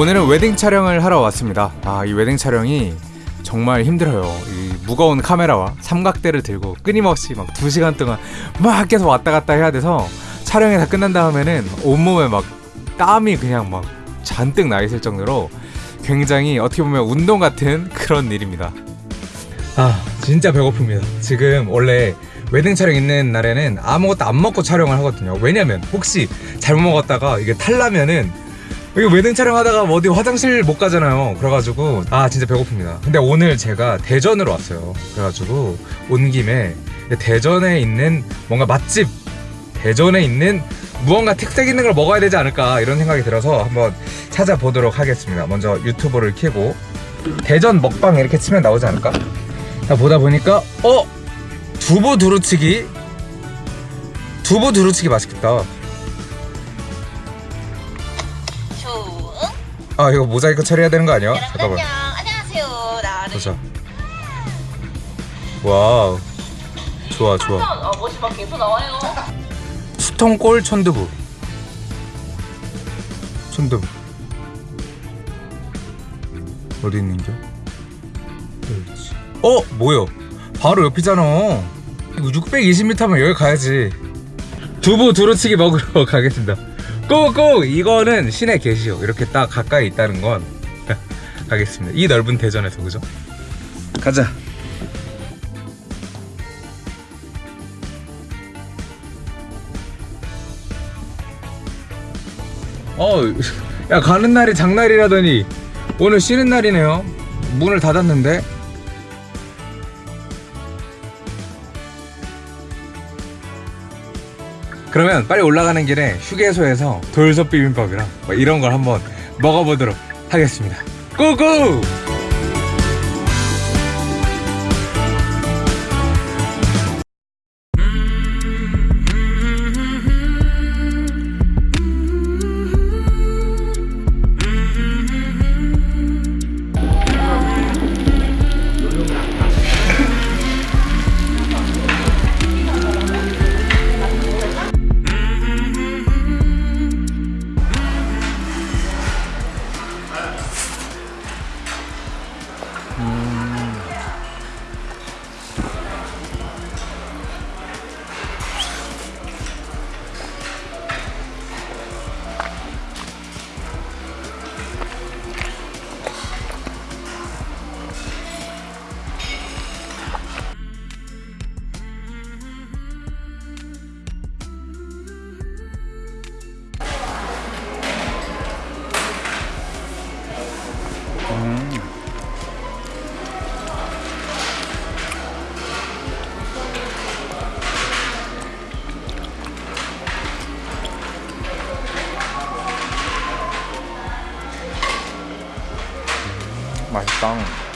오늘은 웨딩 촬영을 하러 왔습니다. 아, 이 웨딩 촬영이 정말 힘들어요. 이 무거운 카메라와 삼각대를 들고 끊임없이 막 2시간 동안 막 계속 왔다 갔다 해야 돼서 촬영이 다 끝난 다음에는 온몸에 막 땀이 그냥 막 잔뜩 나 있을 정도로 굉장히 어떻게 보면 운동 같은 그런 일입니다. 아, 진짜 배고픕니다. 지금 원래 웨딩 촬영 있는 날에는 아무것도 안 먹고 촬영을 하거든요. 왜냐면 혹시 잘못 먹었다가 이게 탈라면은 이거 웨딩 촬영하다가 뭐 어디 화장실 못 가잖아요. 그래가지고 아 진짜 배고픕니다. 근데 오늘 제가 대전으로 왔어요. 그래가지고 온 김에 대전에 있는 뭔가 맛집 대전에 있는 무언가 특색 있는 걸 먹어야 되지 않을까 이런 생각이 들어서 한번 찾아보도록 하겠습니다. 먼저 유튜브를 켜고 대전 먹방 이렇게 치면 나오지 않을까? 자, 보다 보니까 어 두부 두루치기 두부 두루치기 맛있겠다. 아 이거 모자이크 처리해야 되는 거 아니야? 잠깐만. 안녕. 안녕하세요. 나는 보자. 와우. 좋아 좋아. 아, 멋이 막 계속 나와요. 수통골 천두부. 천두부. 어디 있는겨? 여기 있지. 어 뭐요? 바로 옆이잖아. 이거 620m면 여기 가야지. 두부 두루치기 먹으러 가겠습니다. 꼭꼭 이거는 시내 계시오. 이렇게 딱 가까이 있다는 건 가겠습니다. 이 넓은 대전에서 그죠? 가자. 어, 야 가는 날이 장날이라더니 오늘 쉬는 날이네요. 문을 닫았는데. 그러면 빨리 올라가는 길에 휴게소에서 돌솥 비빔밥이랑 뭐 이런 걸 한번 먹어보도록 하겠습니다. 고고! 맛있다.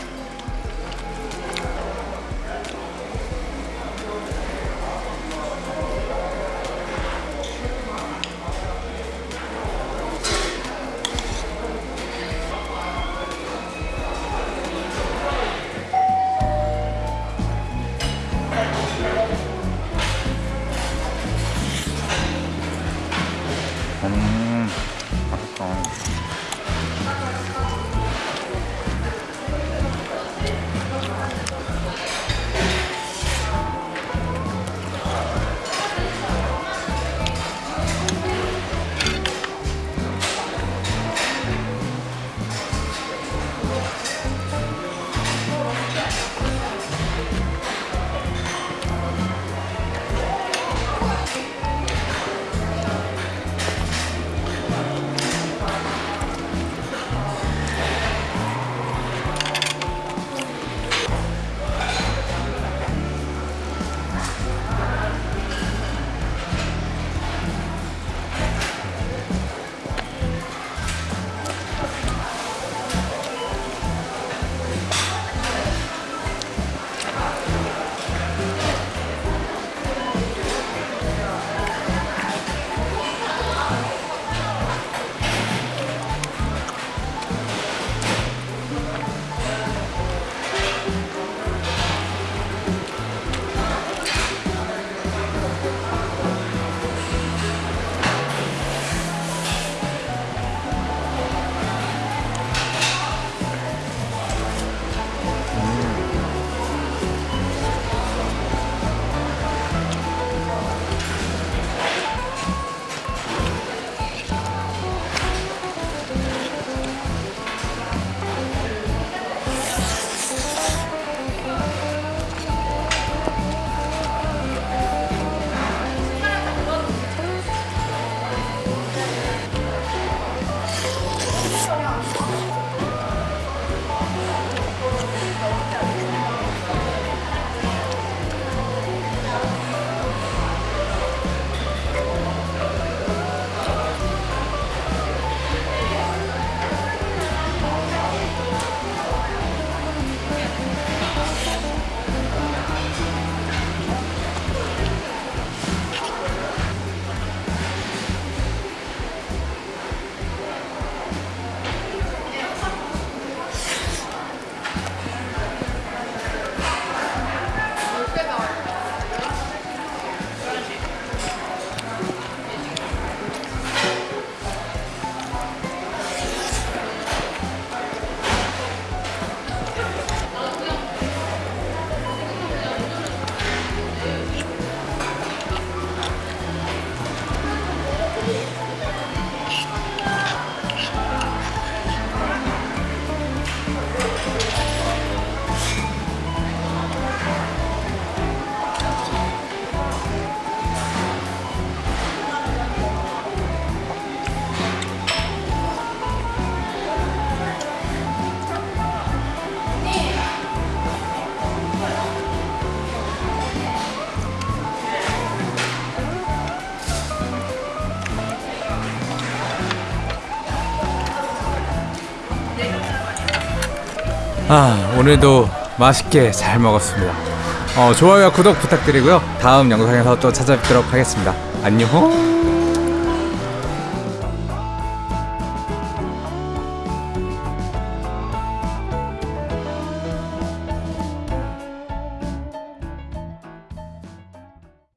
아 오늘도 맛있게 잘 먹었습니다. 어, 좋아요와 구독 부탁드리고요. 다음 영상에서 또 찾아뵙도록 하겠습니다. 안녕.